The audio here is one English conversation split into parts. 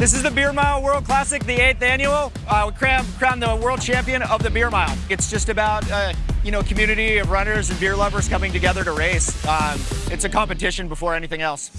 This is the Beer Mile World Classic, the eighth annual. Uh, we crowned, crowned the world champion of the beer mile. It's just about uh, you know community of runners and beer lovers coming together to race. Um, it's a competition before anything else.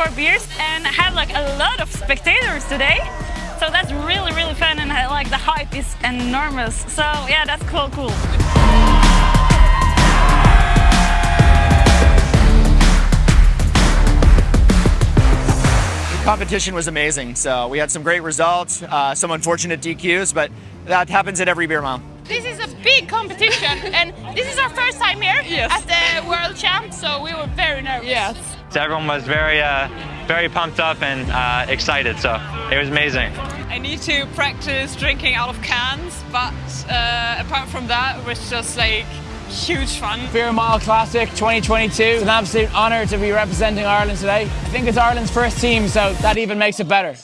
And four beers and have like a lot of spectators today. So that's really, really fun and like the hype is enormous. So yeah, that's cool, cool. The competition was amazing. So we had some great results, uh, some unfortunate DQs, but that happens at every beer mile. This is a big competition, and this is our first time here at the World Champ, so we were very nervous. Yes. So everyone was very, uh, very pumped up and uh, excited. So it was amazing. I need to practice drinking out of cans, but uh, apart from that, it was just like huge fun. Beer Mile Classic 2022. It's an absolute honour to be representing Ireland today. I think it's Ireland's first team, so that even makes it better.